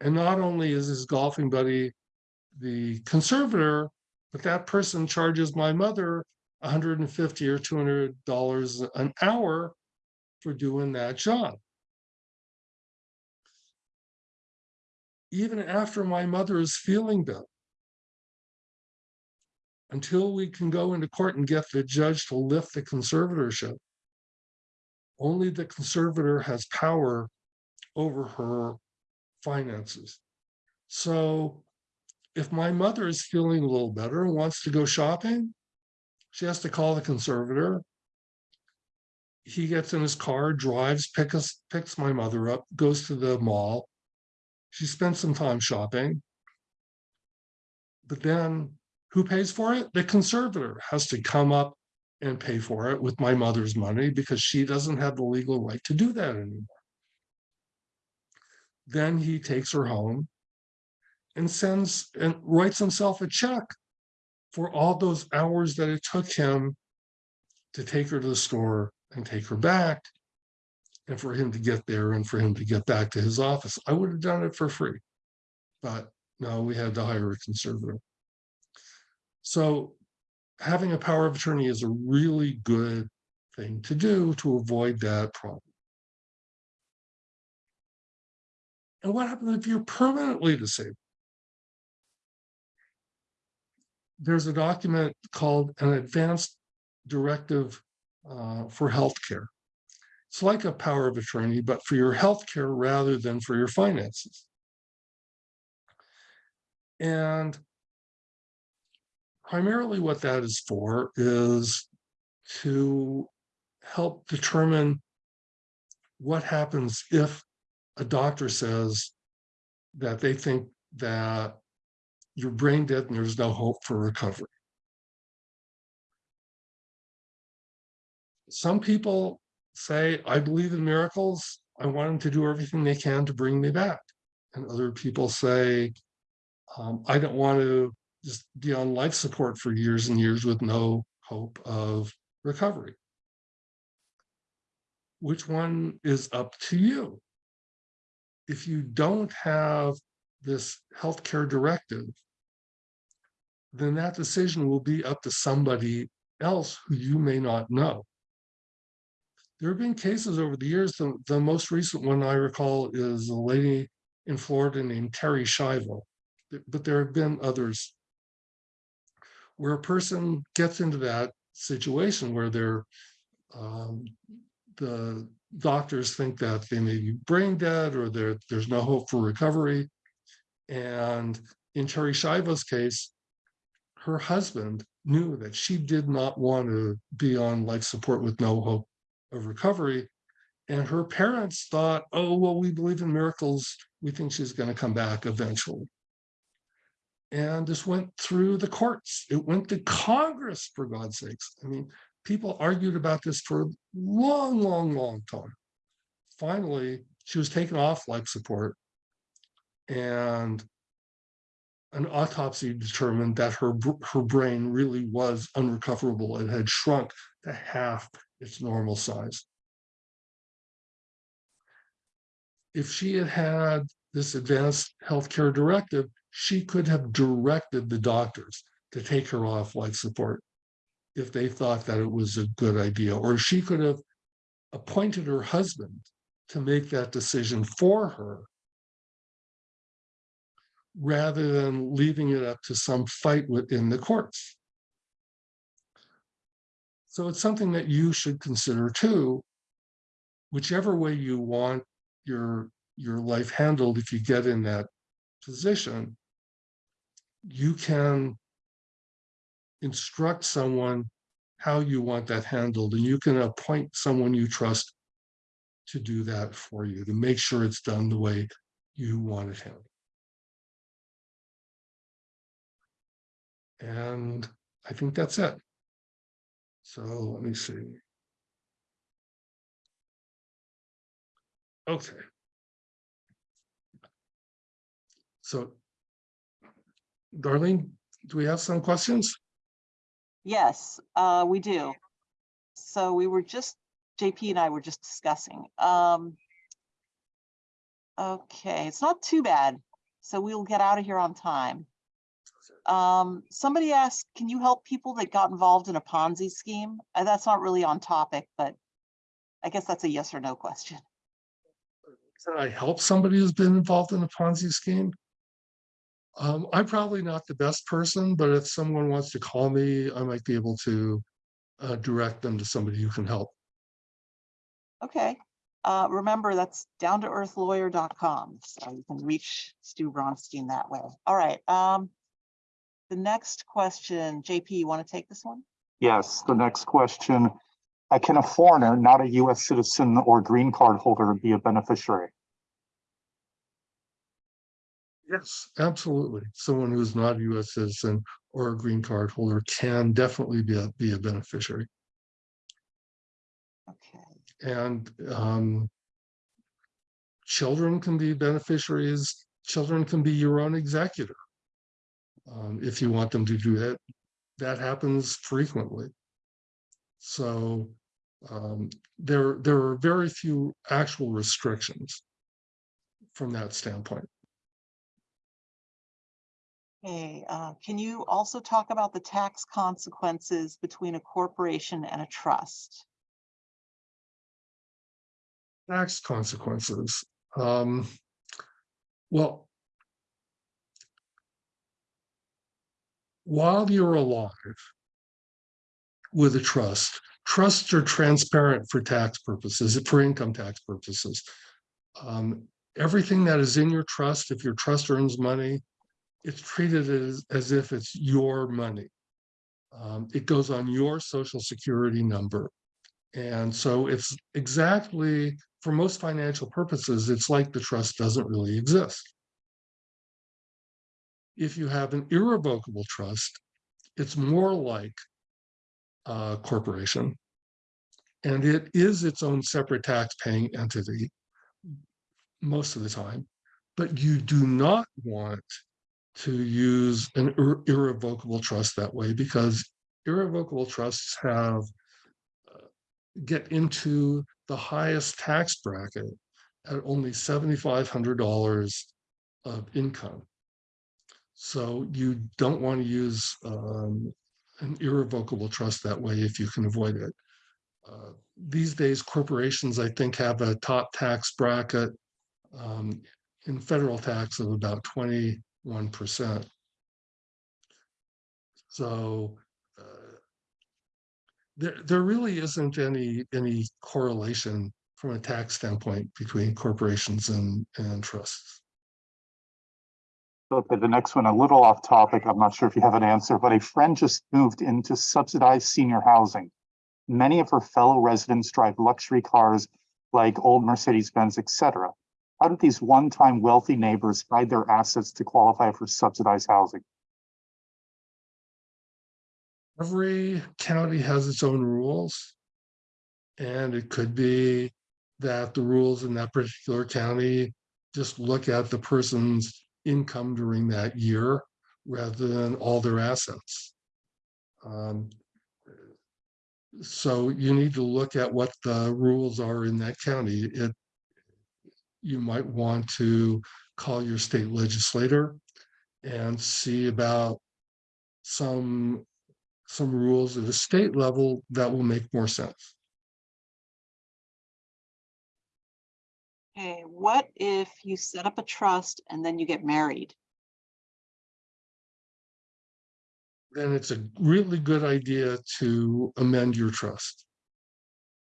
And not only is his golfing buddy the conservator, but that person charges my mother 150 or 200 dollars an hour for doing that job. Even after my mother is feeling better. Until we can go into court and get the judge to lift the conservatorship. Only the conservator has power over her finances. So if my mother is feeling a little better and wants to go shopping, she has to call the conservator. He gets in his car, drives, pick us, picks my mother up, goes to the mall. She spends some time shopping. But then who pays for it? The conservator has to come up and pay for it with my mother's money because she doesn't have the legal right to do that anymore. Then he takes her home and sends and writes himself a check for all those hours that it took him to take her to the store and take her back and for him to get there and for him to get back to his office. I would have done it for free, but no, we had to hire a conservator. So having a power of attorney is a really good thing to do to avoid that problem. And what happens if you're permanently disabled? There's a document called an advanced directive uh, for healthcare. It's like a power of attorney, but for your healthcare rather than for your finances. And primarily what that is for is to help determine what happens if a doctor says that they think that you're brain dead and there's no hope for recovery. Some people say, I believe in miracles. I want them to do everything they can to bring me back. And other people say, um, I don't want to just be on life support for years and years with no hope of recovery. Which one is up to you? If you don't have this healthcare directive, then that decision will be up to somebody else who you may not know. There have been cases over the years, the, the most recent one I recall is a lady in Florida named Terri Schiavo, but there have been others where a person gets into that situation where they're um, the doctors think that they may be brain dead or there's no hope for recovery. And in Terri Schiavo's case, her husband knew that she did not want to be on life support with no hope of recovery. And her parents thought, oh, well, we believe in miracles. We think she's going to come back eventually. And this went through the courts. It went to Congress, for God's sakes. I mean, people argued about this for a long, long, long time. Finally, she was taken off life support and an autopsy determined that her, her brain really was unrecoverable. It had shrunk to half its normal size. If she had had this advanced healthcare directive, she could have directed the doctors to take her off life support if they thought that it was a good idea, or she could have appointed her husband to make that decision for her rather than leaving it up to some fight within the courts. So it's something that you should consider too, whichever way you want your, your life handled, if you get in that position, you can instruct someone how you want that handled, and you can appoint someone you trust to do that for you, to make sure it's done the way you want it handled. And I think that's it. So let me see. Okay. So Darlene, do we have some questions? Yes, uh, we do. So we were just, JP and I were just discussing. Um. Okay, it's not too bad. So we'll get out of here on time. Um, somebody asked, can you help people that got involved in a Ponzi scheme? Uh, that's not really on topic, but I guess that's a yes or no question. Can I help somebody who's been involved in a Ponzi scheme? Um, I'm probably not the best person, but if someone wants to call me, I might be able to uh, direct them to somebody who can help. Okay, uh, remember that's down to earthlawyer.com, so you can reach Stu Bronstein that way. All right, um. The next question, JP, you want to take this one? Yes, the next question. Uh, Can a foreigner, not a US citizen or green card holder, be a beneficiary? Yes, absolutely. Someone who's not a US citizen or a green card holder can definitely be a, be a beneficiary. Okay, And um, children can be beneficiaries. Children can be your own executor. Um, if you want them to do that, that happens frequently. So um, there, there are very few actual restrictions from that standpoint. okay, uh, can you also talk about the tax consequences between a corporation and a trust? tax consequences. Um, well, while you're alive with a trust, trusts are transparent for tax purposes, for income tax purposes. Um, everything that is in your trust, if your trust earns money, it's treated as, as if it's your money. Um, it goes on your social security number. And so it's exactly, for most financial purposes, it's like the trust doesn't really exist. If you have an irrevocable trust, it's more like a corporation. And it is its own separate tax paying entity most of the time, but you do not want to use an ir- irrevocable trust that way because irrevocable trusts have uh, get into the highest tax bracket at only $7,500 of income. So you don't want to use um, an irrevocable trust that way if you can avoid it. Uh, These days, corporations, I think, have a top tax bracket um, in federal tax of about twenty-one percent. So uh, there, there really isn't any, any correlation from a tax standpoint between corporations and, and trusts. Okay, the next one, a little off topic. I'm not sure if you have an answer, but a friend just moved into subsidized senior housing. Many of her fellow residents drive luxury cars like old Mercedes-Benz, etc. How do these one-time wealthy neighbors hide their assets to qualify for subsidized housing? Every county has its own rules. And it could be that the rules in that particular county just look at the person's income during that year rather than all their assets. Um, So you need to look at what the rules are in that county. It, you might want to call your state legislator and see about some some rules at a state level that will make more sense. Okay, what if you set up a trust and then you get married? Then it's a really good idea to amend your trust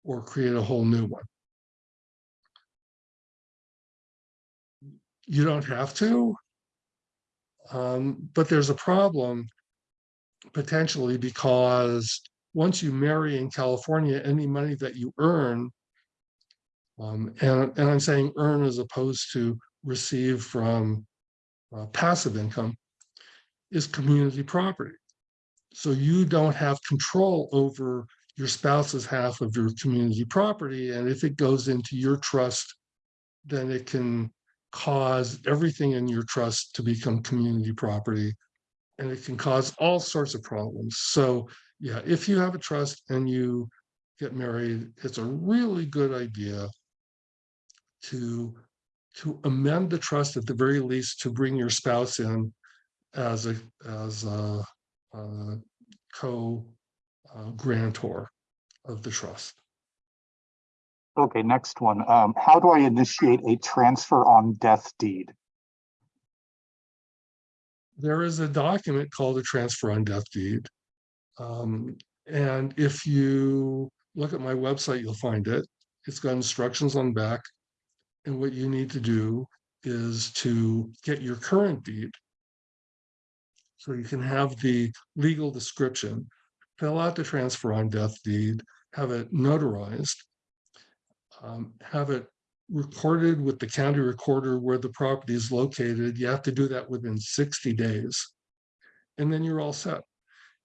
or create a whole new one. You don't have to. Um, but there's a problem potentially because once you marry in California, any money that you earn um, and, and I'm saying earn as opposed to receive from uh, passive income is community property. So you don't have control over your spouse's half of your community property. And if it goes into your trust, then it can cause everything in your trust to become community property. And it can cause all sorts of problems. So yeah, if you have a trust and you get married, it's a really good idea to to amend the trust at the very least to bring your spouse in as a as a, a co uh, grantor of the trust. Okay, next one. Um, how do I initiate a transfer on death deed? There is a document called a transfer on death deed. Um, and if you look at my website, you'll find it. It's got instructions on the back. And what you need to do is to get your current deed. So you can have the legal description, fill out the transfer on death deed, have it notarized, um, have it recorded with the county recorder where the property is located. You have to do that within 60 days. And then you're all set.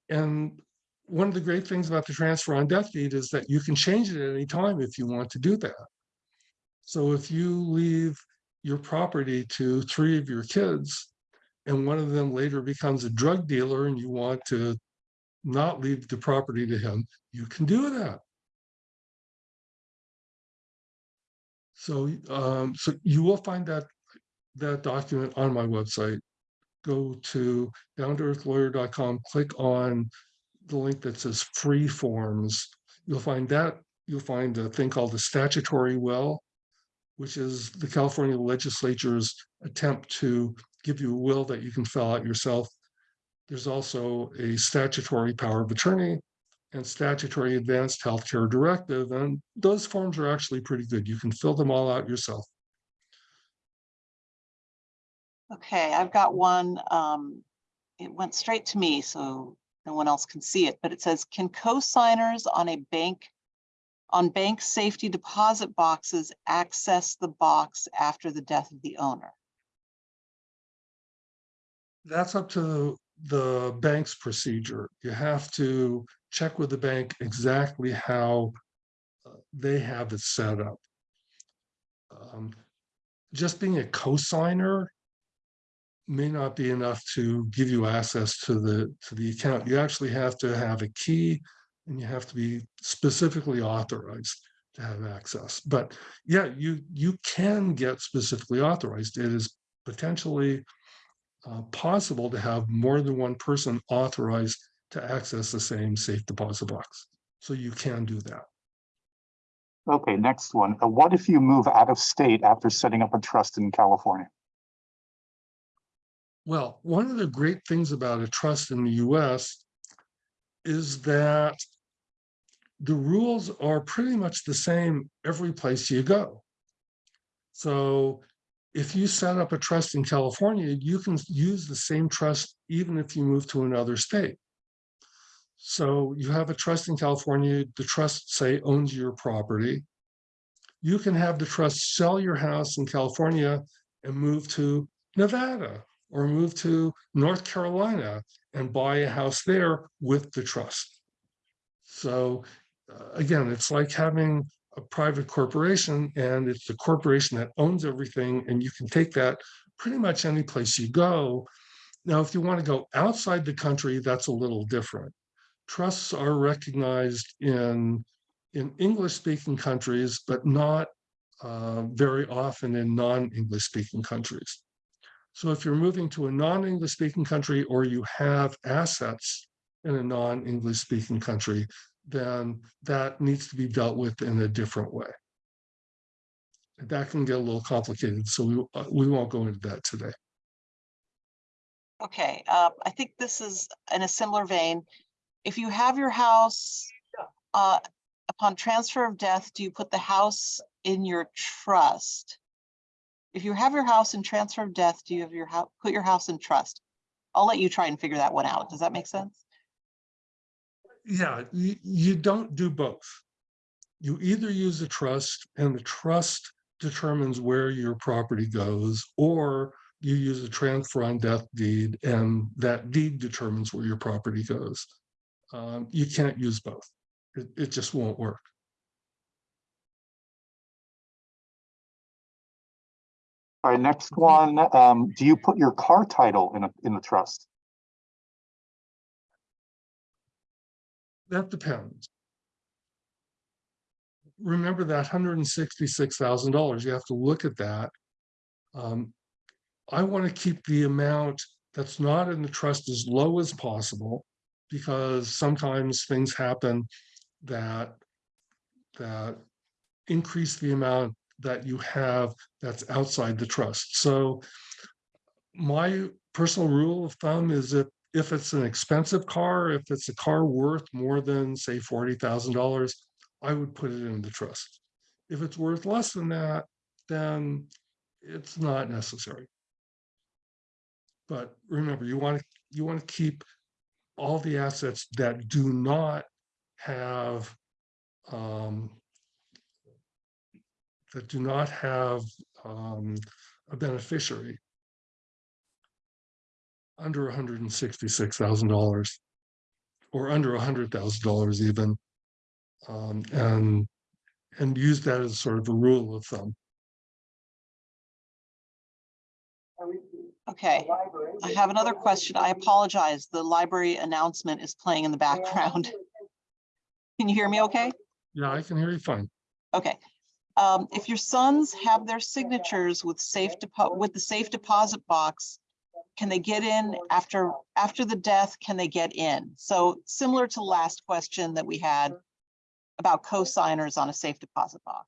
And one of the great things about the transfer on death deed is that you can change it at any time if you want to do that. So if you leave your property to three of your kids and one of them later becomes a drug dealer and you want to not leave the property to him, you can do that. So, um, so you will find that that document on my website. Go to downtoearthlawyer.com, click on the link that says free forms. You'll find that you'll find a thing called the statutory will, which is the California legislature's attempt to give you a will that you can fill out yourself. There's also a statutory power of attorney and statutory advanced healthcare directive. And those forms are actually pretty good. You can fill them all out yourself. Okay, I've got one. Um, it went straight to me, so no one else can see it, but it says, can co-signers on a bank on bank safety deposit boxes access the box after the death of the owner? That's up to the bank's procedure. You have to check with the bank exactly how uh, they have it set up. Um, just being a co-signer may not be enough to give you access to the to the account. You actually have to have a key and you have to be specifically authorized to have access. But yeah, you you can get specifically authorized. It is potentially uh, possible to have more than one person authorized to access the same safe deposit box. So you can do that. Okay, next one. Uh, what if you move out of state after setting up a trust in California? Well, one of the great things about a trust in the US is that the rules are pretty much the same every place you go. So if you set up a trust in California, you can use the same trust even if you move to another state. So you have a trust in California, the trust say owns your property. You can have the trust sell your house in California and move to Nevada or move to North Carolina and buy a house there with the trust. So uh, again, it's like having a private corporation and it's the corporation that owns everything and you can take that pretty much any place you go. Now, if you want to go outside the country, that's a little different. Trusts are recognized in, in English speaking countries, but not uh, very often in non-English speaking countries. So if you're moving to a non-English speaking country or you have assets in a non-English speaking country, then that needs to be dealt with in a different way. That can get a little complicated, so we, uh, we won't go into that today. Okay, uh, I think this is in a similar vein. If you have your house, uh, upon transfer of death, do you put the house in your trust? If you have your house in transfer of death, do you have your house, put your house in trust? I'll let you try and figure that one out. Does that make sense? Yeah, you, you don't do both. You either use a trust and the trust determines where your property goes, or you use a transfer on death deed and that deed determines where your property goes. um, you can't use both. It, it just won't work. All right, next one, um, do you put your car title in a, in the trust? That depends. Remember that hundred and sixty-six thousand dollars, you have to look at that. Um, I want to keep the amount that's not in the trust as low as possible. Because sometimes things happen that, that increase the amount that you have that's outside the trust. So my personal rule of thumb is that if it's an expensive car, if it's a car worth more than, say, forty thousand dollars, I would put it in the trust. If it's worth less than that, then it's not necessary. But remember, you want to, you want to keep all the assets that do not have um, that do not have um, a beneficiary under hundred and sixty-six thousand dollars or under hundred thousand dollars even. Um, and, and use that as sort of a rule of thumb. Okay, I have another question. I apologize. The library announcement is playing in the background. Can you hear me okay? Yeah, I can hear you fine. Okay. Um, if your sons have their signatures with safe with the safe deposit box, can they get in after, after the death, can they get in? So similar to last question that we had about co-signers on a safe deposit box.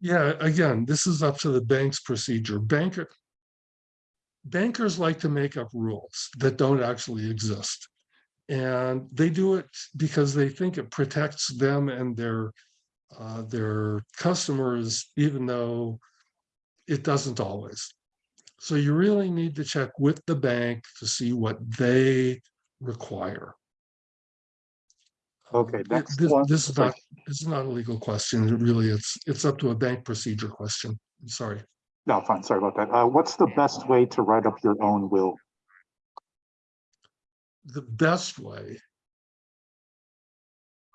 Yeah, again, this is up to the bank's procedure. Banker. Bankers like to make up rules that don't actually exist. And they do it because they think it protects them and their, uh, their customers, even though it doesn't always. So you really need to check with the bank to see what they require. Okay, next This, one. this is not, this is not a legal question. Really, it's, it's up to a bank procedure question. I'm sorry. No, fine, sorry about that. Uh, what's the best way to write up your own will? The best way.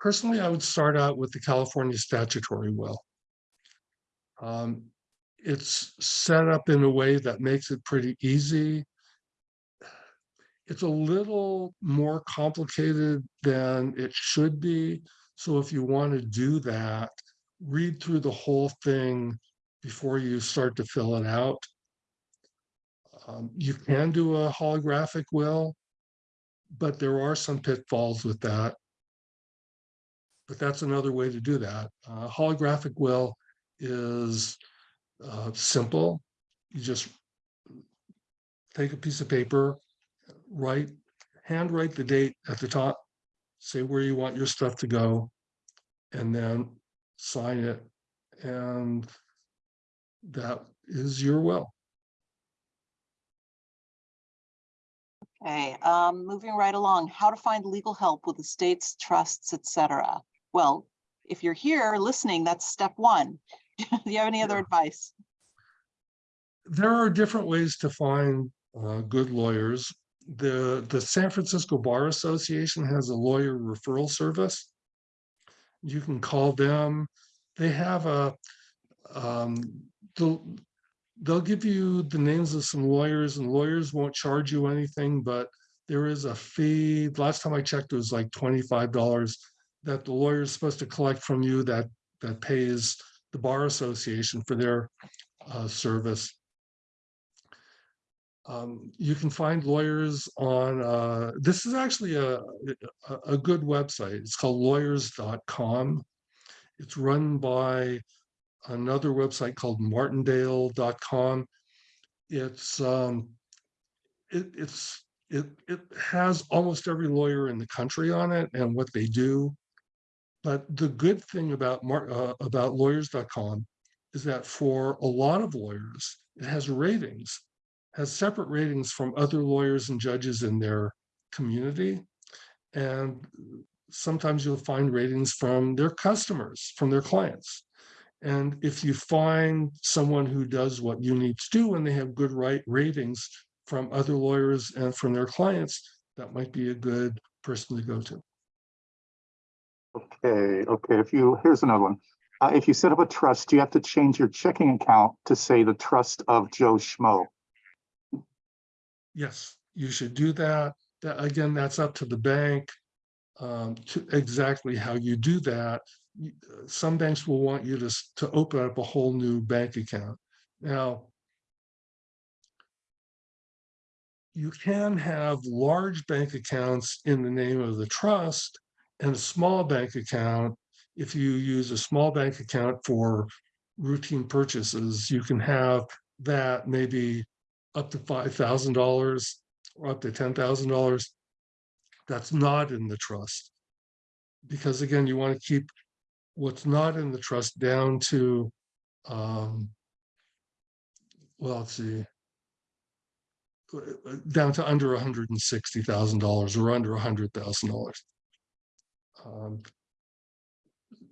Personally, I would start out with the California statutory will. Um, it's set up in a way that makes it pretty easy. It's a little more complicated than it should be. So if you want to do that, read through the whole thing before you start to fill it out. Um, you can do a holographic will, but there are some pitfalls with that. But that's another way to do that. Uh, holographic will is uh, simple. You just take a piece of paper, write, handwrite the date at the top, say where you want your stuff to go, and then sign it. And that is your will. Okay, um, moving right along, how to find legal help with estates, trusts, etc. Well, if you're here listening, that's step one. Do you have any other Yeah. advice? there are different ways to find uh, good lawyers. The, the San Francisco Bar Association has a lawyer referral service. You can call them. They have a, um, they'll, they'll give you the names of some lawyers and lawyers won't charge you anything, but there is a fee. Last time I checked, it was like twenty-five dollars that the lawyer is supposed to collect from you that, that pays the Bar Association for their uh, service. Um, you can find lawyers on, uh, this is actually a, a, good website. It's called lawyers.com. It's run by another website called martindale.com. It's, um, it, it's, it, it has almost every lawyer in the country on it and what they do. But the good thing about uh, about lawyers.com is that for a lot of lawyers, it has ratings has separate ratings from other lawyers and judges in their community. And sometimes you'll find ratings from their customers, from their clients. And if you find someone who does what you need to do and they have good right ratings from other lawyers and from their clients, that might be a good person to go to. Okay, okay, if you, here's another one. Uh, if you set up a trust, you have to change your checking account to say the trust of Joe Schmo. Yes, you should do that. That, again, that's up to the bank. Um, to exactly how you do that. Some banks will want you to, to open up a whole new bank account. Now. You can have large bank accounts in the name of the trust and a small bank account. If you use a small bank account for routine purchases, you can have that maybe up to five thousand dollars or up to ten thousand dollars. That's not in the trust. Because again, you want to keep what's not in the trust down to um. Well, let's see. Down to under hundred and sixty thousand dollars or under hundred thousand dollars. Um,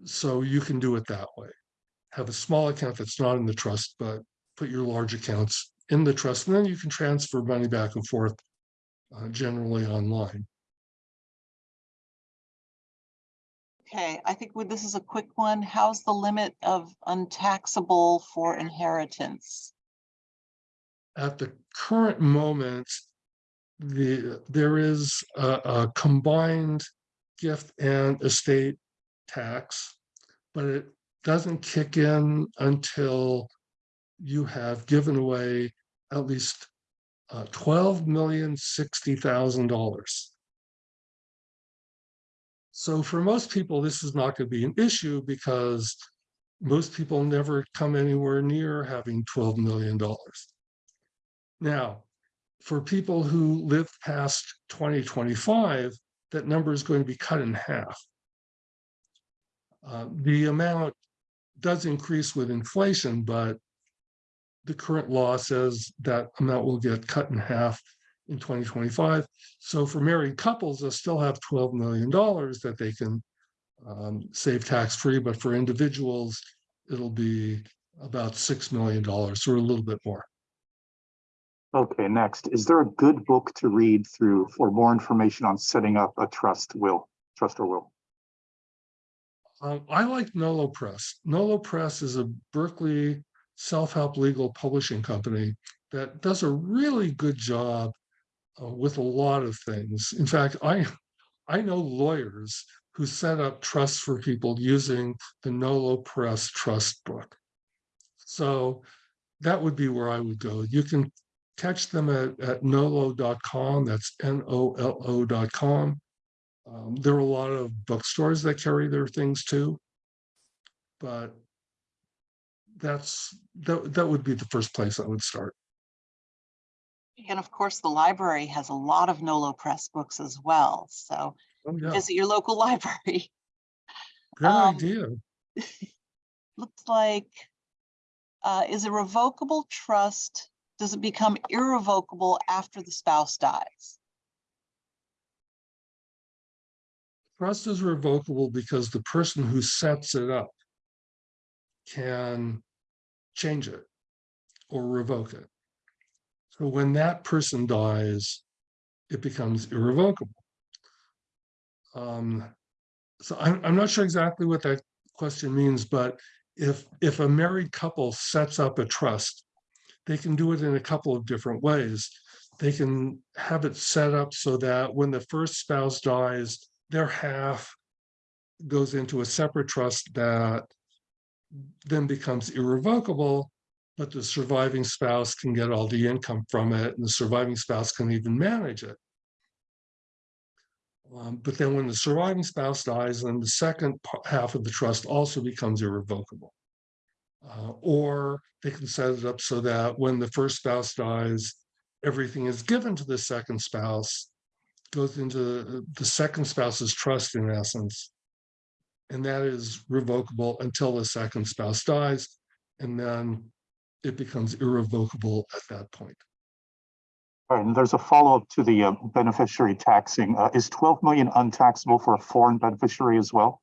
So you can do it that way. Have a small account that's not in the trust, but put your large accounts in the trust, and then you can transfer money back and forth uh, generally online. Okay, I think with- this is a quick one. How's the limit of untaxable for inheritance? At the current moment, the, there is a, a combined gift and estate tax, but it doesn't kick in until you have given away at least uh, twelve million sixty thousand dollars. So for most people, this is not going to be an issue because most people never come anywhere near having twelve million dollars. Now, for people who live past twenty twenty-five, that number is going to be cut in half. Uh, the amount does increase with inflation, but the current law says that amount will get cut in half in twenty twenty-five. So for married couples, they'll still have twelve million dollars that they can um, save tax-free, but for individuals, it'll be about six million dollars or a little bit more. Okay, next, is there a good book to read through for more information on setting up a trust will, trust or will? Um, I like Nolo Press. Nolo Press is a Berkeley self-help legal publishing company that does a really good job uh, with a lot of things. In fact, I I know lawyers who set up trusts for people using the Nolo Press trust book. So that would be where I would go. You can catch them at, at nolo.com. That's N-O-L-O.com. Um, there are a lot of bookstores that carry their things too. But that's, that, that would be the first place I would start. And of course, the library has a lot of Nolo Press books as well, so Oh, yeah, visit your local library. good um, idea. Looks like, uh, is a revocable trust, does it become irrevocable after the spouse dies? Trust is revocable because the person who sets it up can change it or revoke it. So when that person dies, it becomes irrevocable. Um, so I'm, I'm not sure exactly what that question means, but if, if a married couple sets up a trust, they can do it in a couple of different ways. They can have it set up so that when the first spouse dies, their half goes into a separate trust that then becomes irrevocable, but the surviving spouse can get all the income from it, and the surviving spouse can even manage it. Um, but then when the surviving spouse dies, then the second half of the trust also becomes irrevocable. Uh, or they can set it up so that when the first spouse dies, everything is given to the second spouse, goes into the- the second spouse's trust in essence. And that is revocable until the second spouse dies, and then it becomes irrevocable at that point. All right, and there's a follow-up to the uh, beneficiary taxing. Uh, is twelve million untaxable for a foreign beneficiary as well?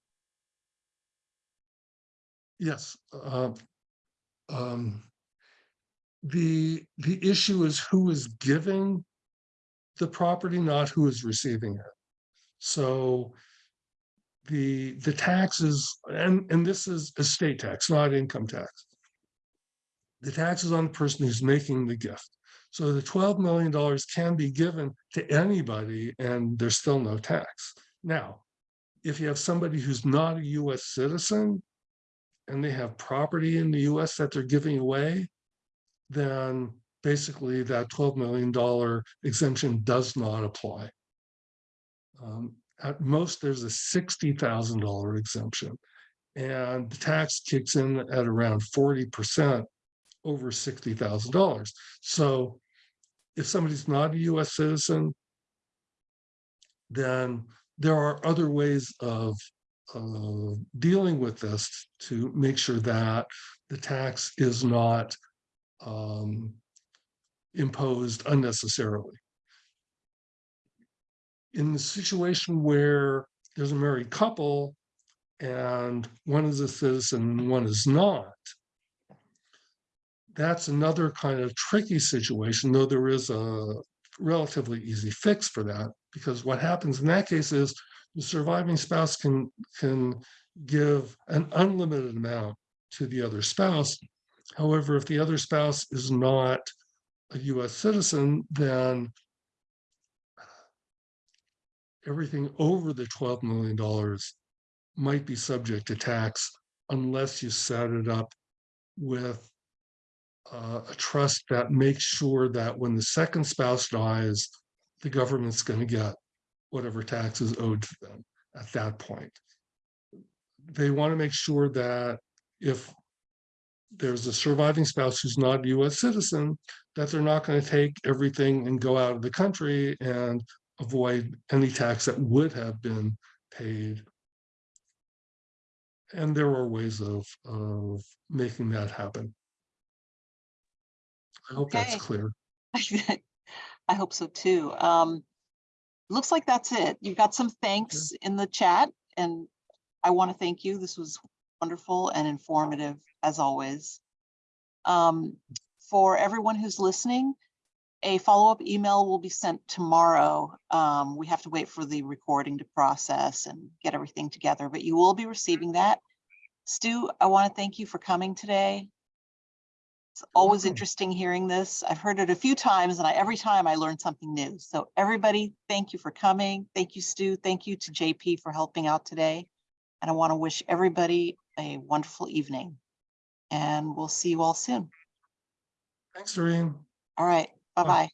Yes. uh, um, The, the issue is who is giving the property, not who is receiving it. So the, the taxes, and, and this is estate tax, not income tax. The taxes on the person who's making the gift. So the twelve million dollars can be given to anybody and there's still no tax. Now, if you have somebody who's not a US citizen and they have property in the US that they're giving away, then basically that twelve million dollar exemption does not apply. Um, at most, there's a sixty thousand dollar exemption. And the tax kicks in at around forty percent over sixty thousand dollars. So if somebody's not a US citizen, then there are other ways of uh, dealing with this to make sure that the tax is not um, imposed unnecessarily. In the situation where there's a married couple and one is a citizen and one is not, that's another kind of tricky situation, though there is a relatively easy fix for that. Because what happens in that case is the surviving spouse can, can give an unlimited amount to the other spouse. However, if the other spouse is not a US citizen, then everything over the $12 million might be subject to tax unless you set it up with uh, a trust that makes sure that when the second spouse dies, the government's going to get whatever tax is owed to them at that point. They want to make sure that if there's a surviving spouse who's not a US citizen, that they're not going to take everything and go out of the country and avoid any tax that would have been paid. And there are ways of, of making that happen. I hope that's clear. I hope so too. Um, looks like that's it. You've got some thanks in the chat and I want to thank you. This was wonderful and informative as always. Um, for everyone who's listening, a follow-up email will be sent tomorrow. Um, we have to wait for the recording to process and get everything together, but you will be receiving that. Stu, I want to thank you for coming today. It's always interesting hearing this. I've heard it a few times and I, every time I learn something new. So everybody, thank you for coming. Thank you, Stu. Thank you to JP for helping out today. And I want to wish everybody a wonderful evening. And we'll see you all soon. Thanks, Doreen. All right, bye-bye.